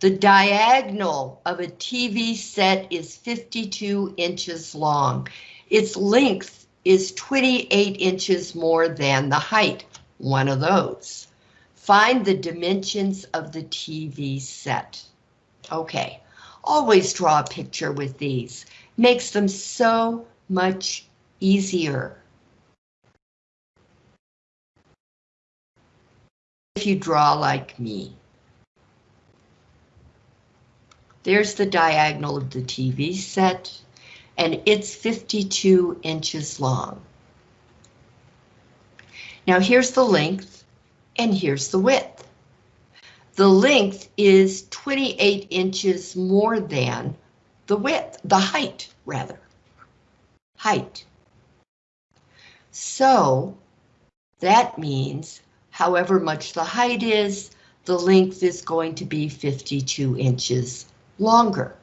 The diagonal of a TV set is 52 inches long. Its length is 28 inches more than the height, one of those. Find the dimensions of the TV set. Okay, always draw a picture with these. Makes them so much easier. If you draw like me. There's the diagonal of the TV set, and it's 52 inches long. Now here's the length, and here's the width. The length is 28 inches more than the width, the height, rather. Height. So, that means however much the height is, the length is going to be 52 inches longer.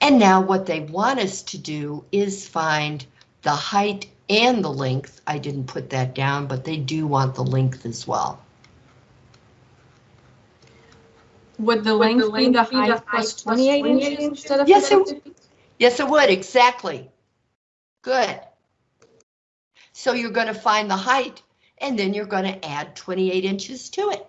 And now what they want us to do is find the height and the length. I didn't put that down, but they do want the length as well. Would the length the be the length be the height height plus plus 28 28 inches instead of Yes, it 50? Yes, it would, exactly. Good. So you're going to find the height, and then you're going to add 28 inches to it.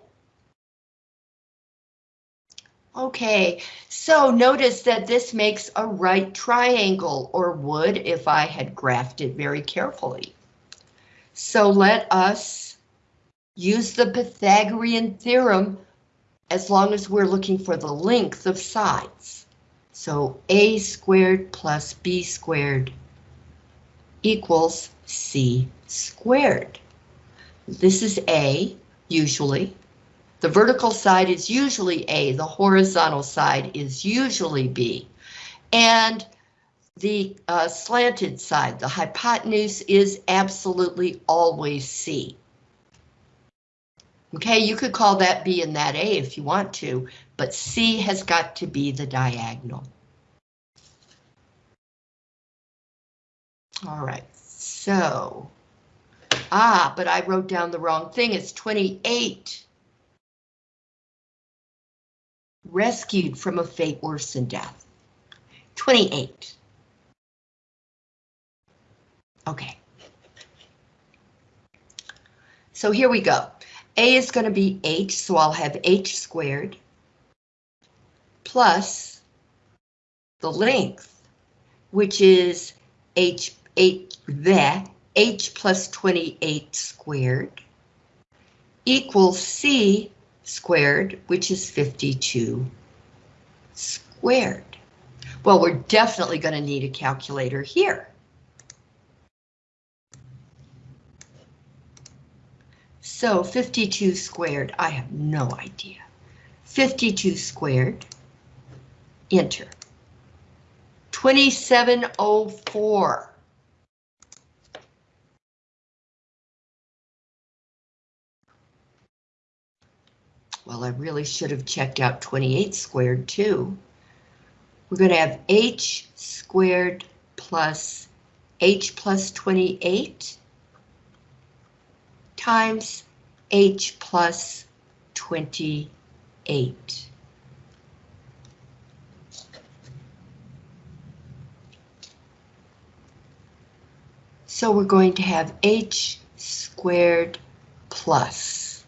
Okay, so notice that this makes a right triangle, or would if I had graphed it very carefully. So let us use the Pythagorean theorem as long as we're looking for the length of sides. So a squared plus b squared equals c squared. This is a, usually. The vertical side is usually a, the horizontal side is usually b. And the uh, slanted side, the hypotenuse, is absolutely always c. Okay, you could call that B and that A if you want to, but C has got to be the diagonal. All right, so, ah, but I wrote down the wrong thing. It's 28. Rescued from a fate worse than death. 28. Okay. So here we go. A is going to be h, so I'll have h squared plus the length, which is h, h, the h plus 28 squared equals c squared, which is 52 squared. Well, we're definitely going to need a calculator here. So 52 squared, I have no idea. 52 squared, enter. 2704. Well, I really should have checked out 28 squared too. We're going to have h squared plus h plus 28 times h plus 28. So we're going to have h squared plus.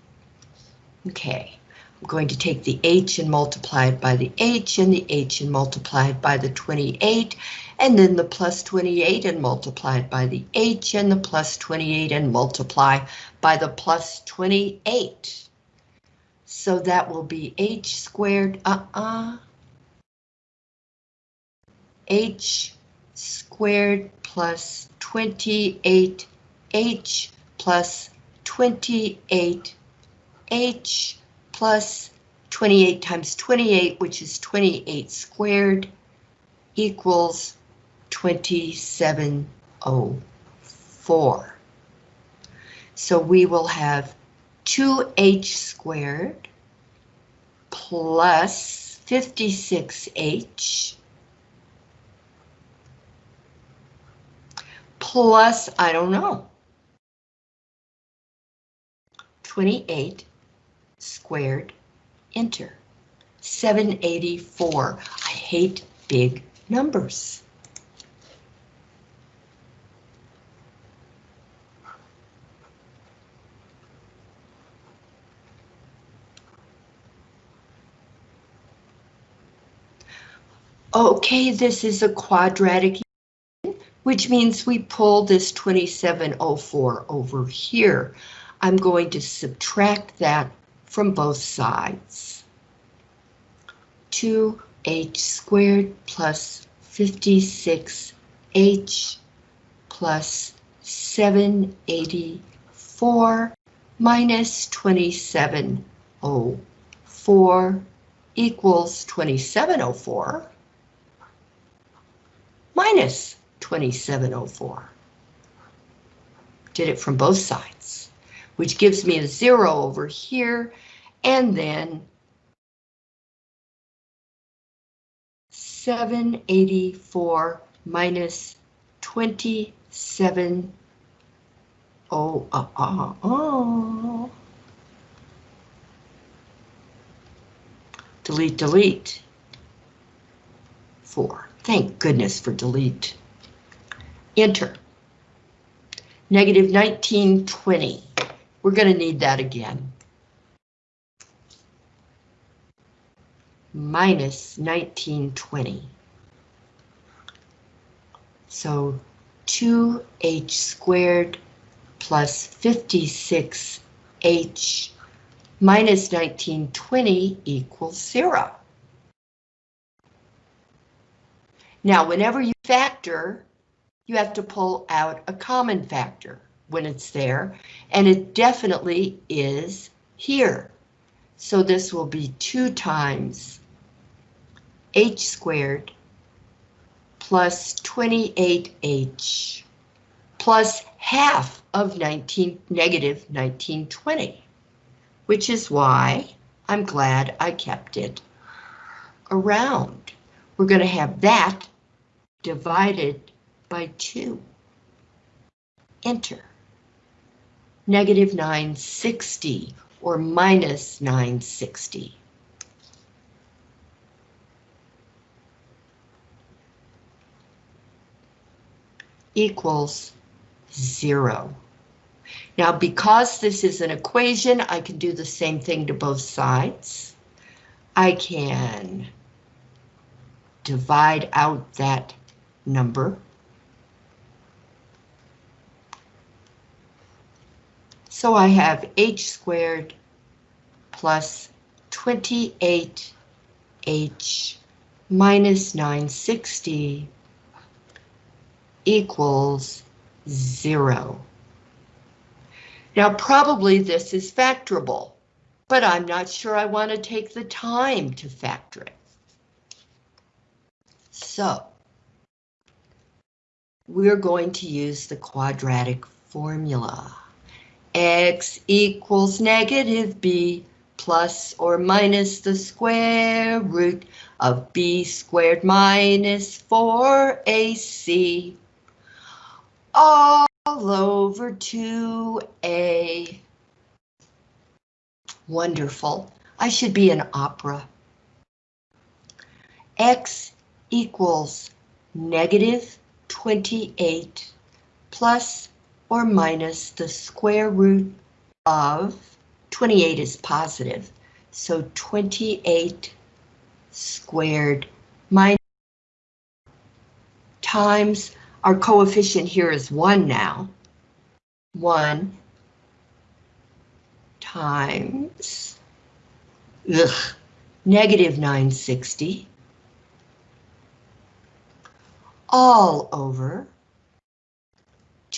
Okay, Going to take the h and multiply it by the h and the h and multiply it by the 28 and then the plus 28 and multiply it by the h and the plus 28 and multiply by the plus 28. So that will be h squared, uh-uh, h squared plus 28h plus 28h plus 28 times 28, which is 28 squared, equals 2704. So we will have 2h squared plus 56h plus, I don't know, 28 squared, enter. 784. I hate big numbers. Okay, this is a quadratic, which means we pull this 2704 over here. I'm going to subtract that from both sides. 2h squared plus 56h plus 784 minus 2704 equals 2704 minus 2704. Did it from both sides, which gives me a zero over here, and then 784 minus 27, oh, uh, uh, oh. Delete, delete. Four. Thank goodness for delete. Enter. Negative 1920. We're going to need that again. Minus 1920. So 2h squared plus 56h minus 1920 equals zero. Now, whenever you factor, you have to pull out a common factor when it's there, and it definitely is here. So this will be 2 times h squared plus 28h plus half of 19 negative 1920, which is why I'm glad I kept it around. We're going to have that divided by 2. Enter. Negative 960 or minus 960. equals 0. Now, because this is an equation, I can do the same thing to both sides. I can divide out that number. So I have h squared plus 28h minus 960 equals zero. Now probably this is factorable, but I'm not sure I want to take the time to factor it. So, we're going to use the quadratic formula. X equals negative B plus or minus the square root of B squared minus 4AC all over 2A. Wonderful. I should be an opera. X equals negative 28 plus or minus the square root of 28 is positive, so 28 squared minus times our coefficient here is 1 now. 1 times ugh, negative 960 all over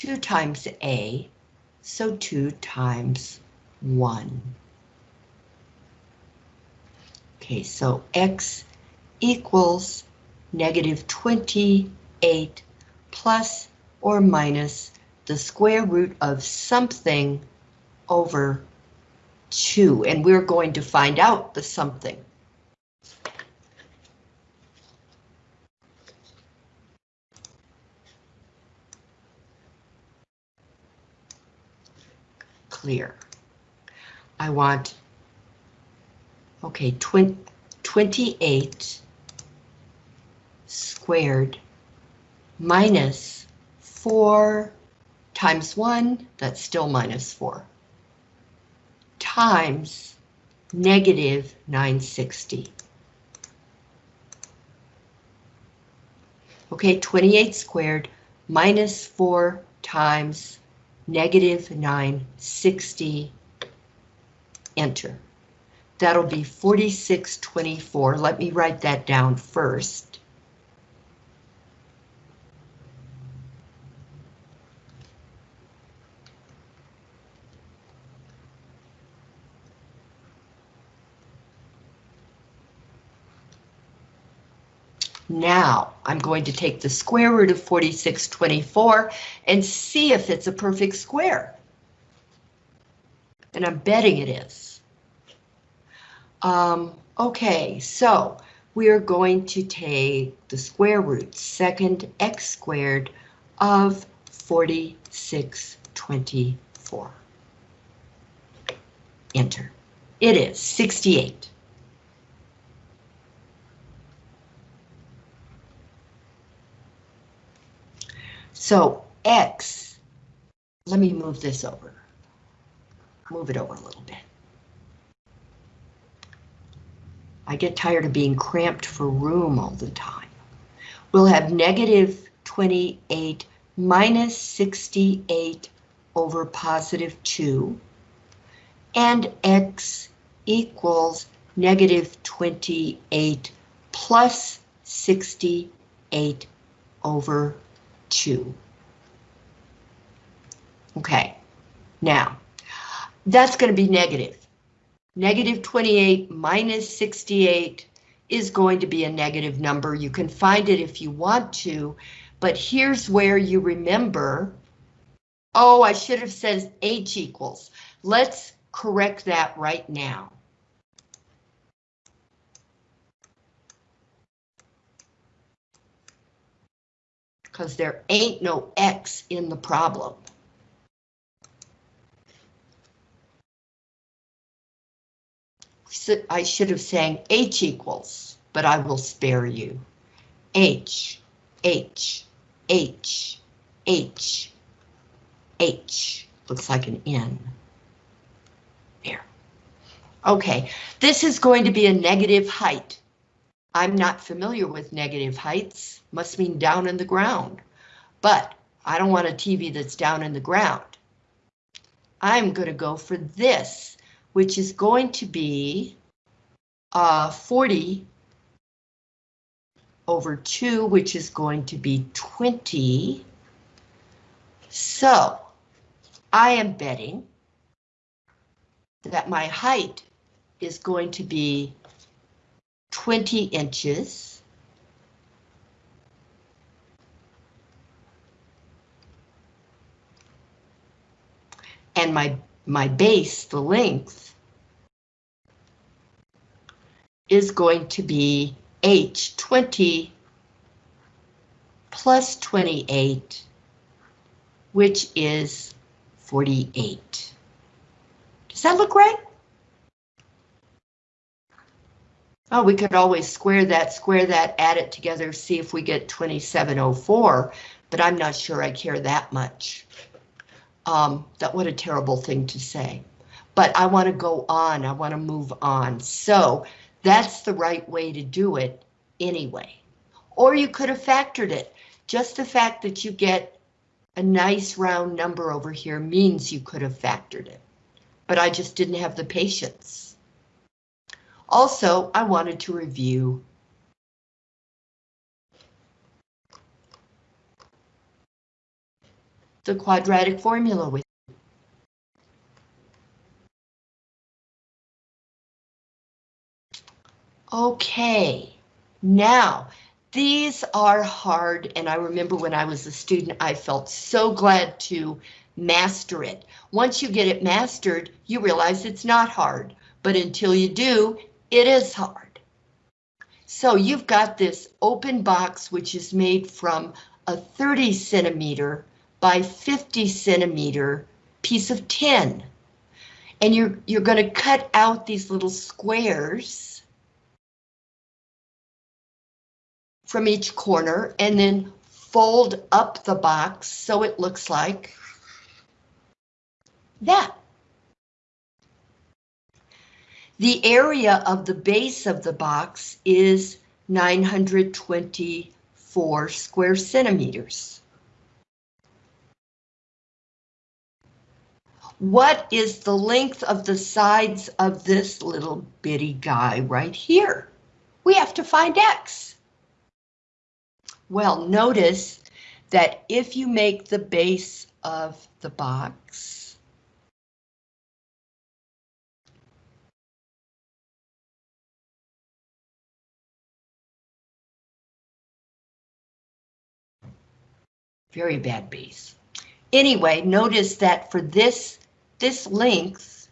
2 times A, so 2 times 1. Okay, so X equals negative 28 plus or minus the square root of something over 2, and we're going to find out the something. Clear. I want Okay, twen- 28 squared minus 4 times 1, that's still minus 4, times negative 960. Okay, 28 squared minus 4 times negative 960, enter. That'll be 4624. Let me write that down first. Now, I'm going to take the square root of 4624 and see if it's a perfect square. And I'm betting it is. Um, okay, so we are going to take the square root, second x squared of 4624. Enter. It is 68. So x, let me move this over. Move it over a little bit. I get tired of being cramped for room all the time. We'll have negative 28 minus 68 over positive 2. And x equals negative 28 plus 68 over 2. Okay, now, that's going to be negative. Negative 28 minus 68 is going to be a negative number. You can find it if you want to, but here's where you remember, oh, I should have said h equals. Let's correct that right now. Because there ain't no x in the problem. I should have sang H equals, but I will spare you. H, H, H, H, H. Looks like an N. There. Okay, this is going to be a negative height. I'm not familiar with negative heights, must mean down in the ground. But I don't want a TV that's down in the ground. I'm going to go for this which is going to be uh, 40 over 2, which is going to be 20. So I am betting that my height is going to be 20 inches. And my my base, the length, is going to be H20 plus 28, which is 48. Does that look right? Oh, we could always square that, square that, add it together, see if we get 2704, but I'm not sure I care that much. Um, that what a terrible thing to say. But I want to go on. I want to move on. So that's the right way to do it anyway. Or you could have factored it. Just the fact that you get a nice round number over here means you could have factored it. But I just didn't have the patience. Also, I wanted to review the quadratic formula with you. Okay, now these are hard and I remember when I was a student I felt so glad to master it. Once you get it mastered you realize it's not hard, but until you do it is hard. So you've got this open box which is made from a 30 centimeter by 50 centimeter piece of tin. And you're, you're going to cut out these little squares from each corner and then fold up the box so it looks like that. The area of the base of the box is 924 square centimeters. What is the length of the sides of this little bitty guy right here? We have to find X. Well, notice that if you make the base of the box very bad base. Anyway, notice that for this, this length,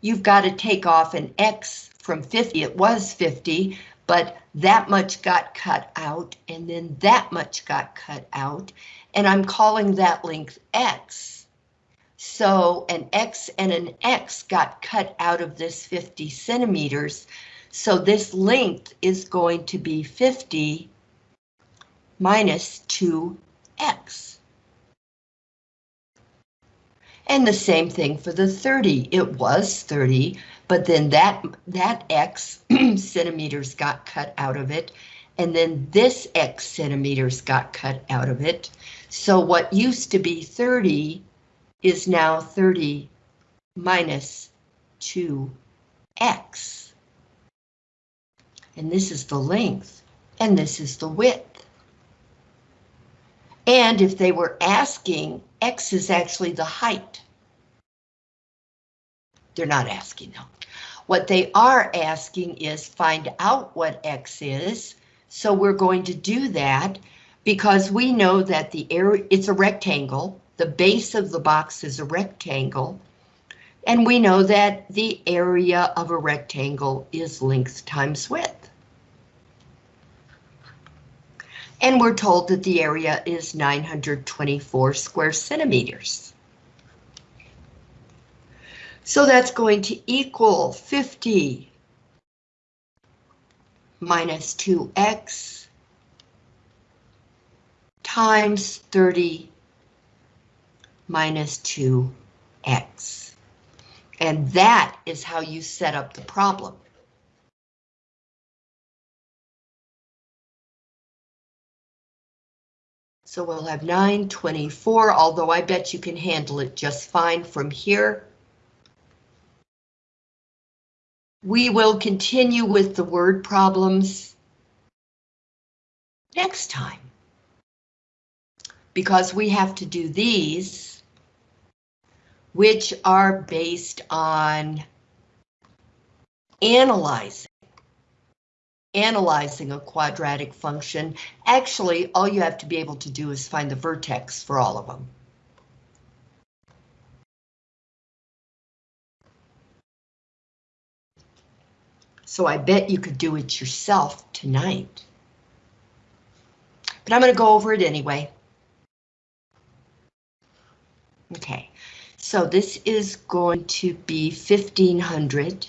you've got to take off an X from 50. It was 50, but that much got cut out, and then that much got cut out, and I'm calling that length X. So an X and an X got cut out of this 50 centimeters, so this length is going to be 50 minus 2x. And the same thing for the 30. It was 30, but then that, that x centimeters got cut out of it, and then this x centimeters got cut out of it. So what used to be 30 is now 30 minus 2x. And this is the length, and this is the width. And if they were asking, X is actually the height. They're not asking though. What they are asking is find out what X is. So we're going to do that because we know that the area, it's a rectangle. The base of the box is a rectangle. And we know that the area of a rectangle is length times width. And we're told that the area is 924 square centimeters. So that's going to equal 50 minus 2x times 30 minus 2x. And that is how you set up the problem. So we'll have 924, although I bet you can handle it just fine from here. We will continue with the word problems next time. Because we have to do these, which are based on analyzing analyzing a quadratic function, actually all you have to be able to do is find the vertex for all of them. So I bet you could do it yourself tonight. But I'm going to go over it anyway. Okay, so this is going to be 1500.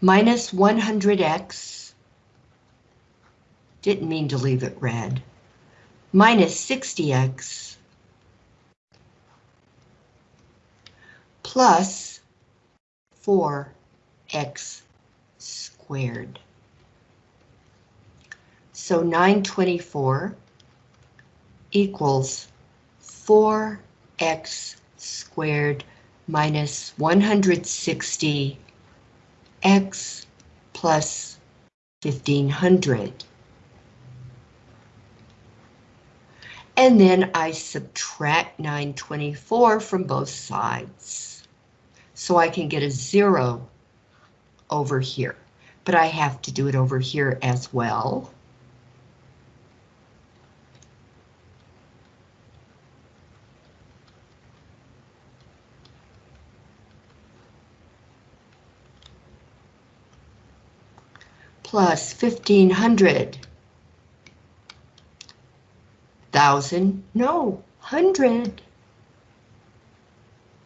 Minus 100x, didn't mean to leave it red, minus 60x, plus 4x squared. So 924 equals 4x squared minus 160 x plus 1500. And then I subtract 924 from both sides. So I can get a zero over here, but I have to do it over here as well. Plus 1500 Thousand, no, hundred.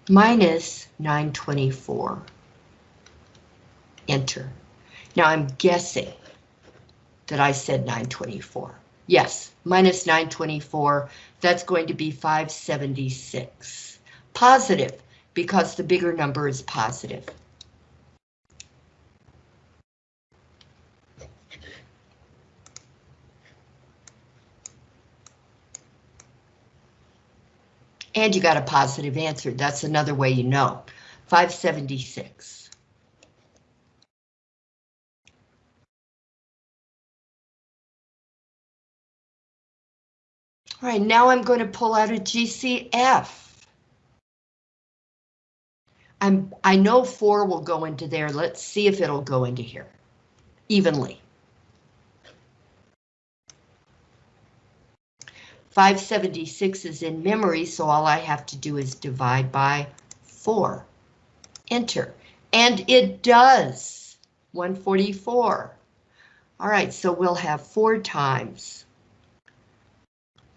Minus 924. Enter. Now I'm guessing that I said 924. Yes, minus 924, that's going to be 576. Positive, because the bigger number is positive. And you got a positive answer. That's another way you know. 576. All right, now I'm going to pull out a GCF. I'm, I know four will go into there. Let's see if it'll go into here evenly. 576 is in memory, so all I have to do is divide by 4. Enter. And it does. 144. All right, so we'll have 4 times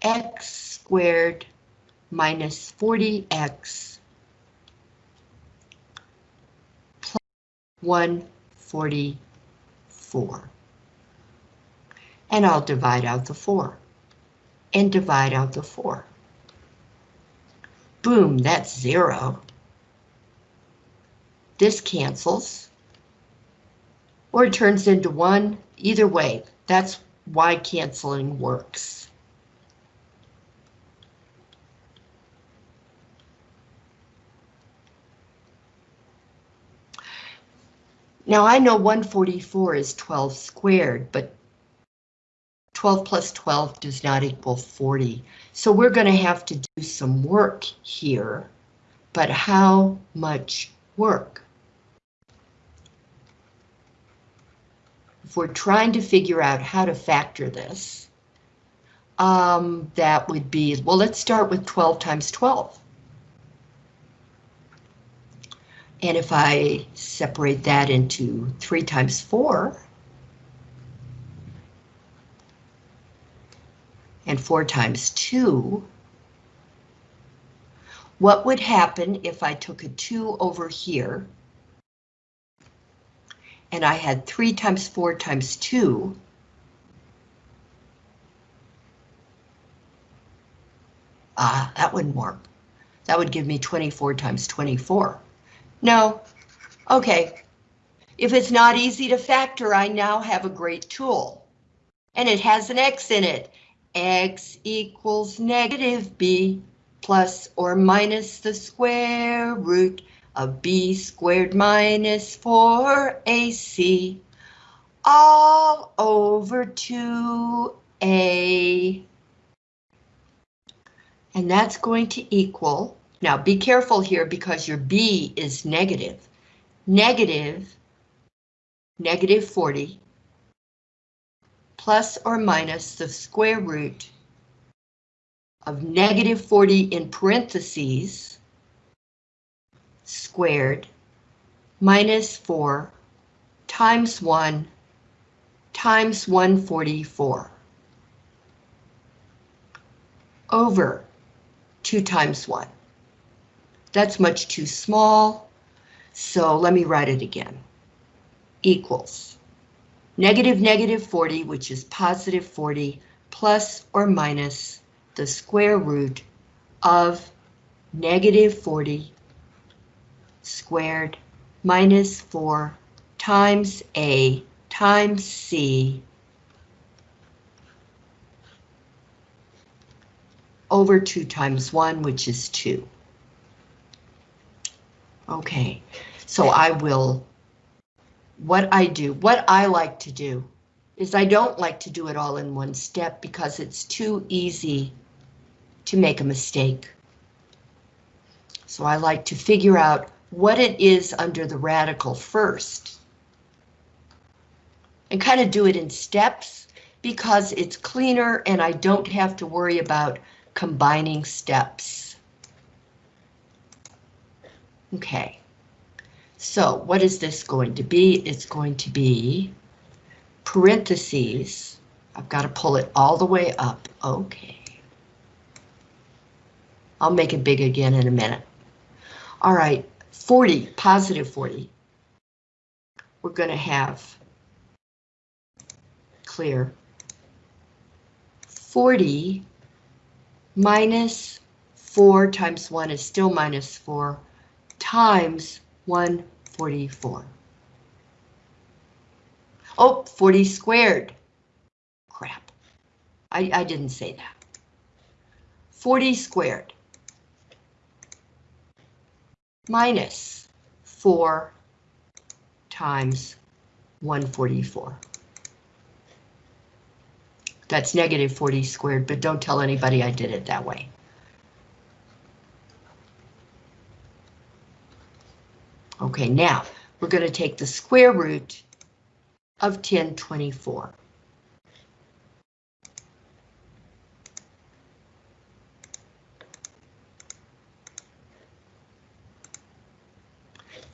x squared minus 40x plus 144. And I'll divide out the 4 and divide out the 4. Boom, that's 0. This cancels. Or it turns into 1. Either way, that's why canceling works. Now I know 144 is 12 squared, but 12 plus 12 does not equal 40. So we're going to have to do some work here. But how much work? If we're trying to figure out how to factor this, um, that would be, well, let's start with 12 times 12. And if I separate that into 3 times 4, and 4 times 2, what would happen if I took a 2 over here, and I had 3 times 4 times 2, Ah, that wouldn't work. That would give me 24 times 24. No. Okay. If it's not easy to factor, I now have a great tool. And it has an X in it. X equals negative B plus or minus the square root of B squared minus 4AC all over 2A. And that's going to equal now be careful here because your B is negative. Negative, negative 40, plus or minus the square root of negative 40 in parentheses, squared, minus 4, times 1, times 144. Over 2 times 1. That's much too small. So let me write it again. Equals negative negative 40, which is positive 40, plus or minus the square root of negative 40 squared minus 4 times A times C over 2 times 1, which is 2. Okay, so I will, what I do, what I like to do is I don't like to do it all in one step because it's too easy to make a mistake. So I like to figure out what it is under the radical first. And kind of do it in steps because it's cleaner and I don't have to worry about combining steps. Okay, so what is this going to be? It's going to be parentheses. I've got to pull it all the way up. Okay. I'll make it big again in a minute. All right, 40, positive 40. We're going to have clear 40 minus 4 times 1 is still minus 4 times 144. Oh, 40 squared. Crap. I, I didn't say that. 40 squared minus 4 times 144. That's negative 40 squared, but don't tell anybody I did it that way. Okay, now we're going to take the square root of 1024.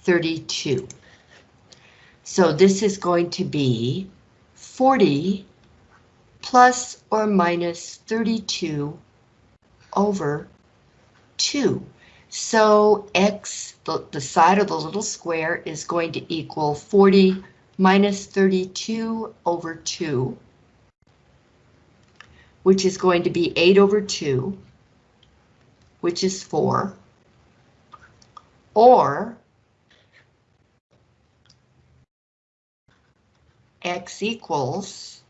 Thirty-two. So this is going to be forty plus or minus thirty-two over two. So x, the, the side of the little square is going to equal 40 minus 32 over 2, which is going to be 8 over 2, which is 4, or x equals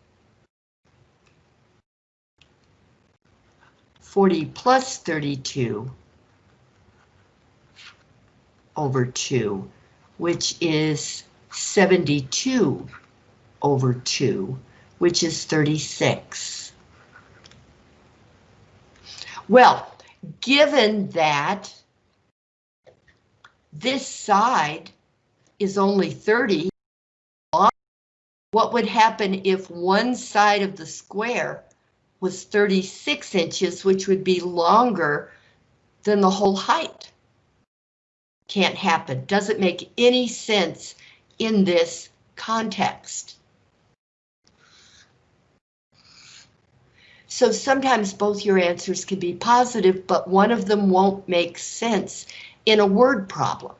40 plus 32 over 2, which is 72 over 2, which is 36. Well, given that this side is only 30, what would happen if one side of the square was 36 inches, which would be longer than the whole height? Can't happen, doesn't make any sense in this context. So sometimes both your answers can be positive, but one of them won't make sense in a word problem.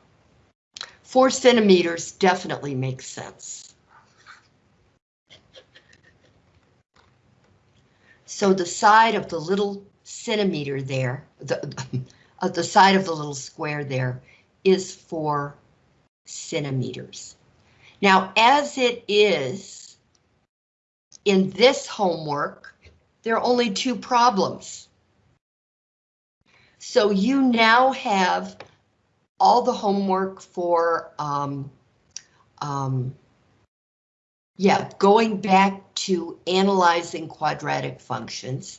Four centimeters definitely makes sense. So the side of the little centimeter there, the, uh, the side of the little square there is four centimeters. Now, as it is in this homework, there are only two problems. So you now have all the homework for, um, um, yeah, going back to analyzing quadratic functions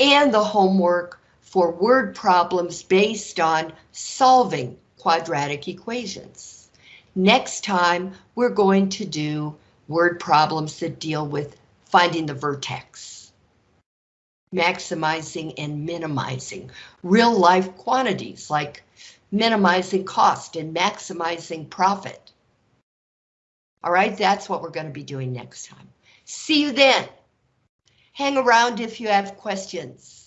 and the homework for word problems based on solving quadratic equations. Next time, we're going to do word problems that deal with finding the vertex, maximizing and minimizing real life quantities like minimizing cost and maximizing profit. All right, that's what we're going to be doing next time. See you then. Hang around if you have questions.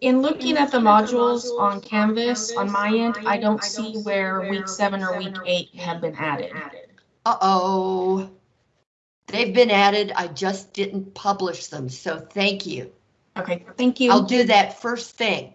In looking at the modules on Canvas, on my end, I don't see where week seven or week eight have been added. Uh-oh. They've been added, I just didn't publish them, so thank you. Okay, thank you. I'll do that first thing.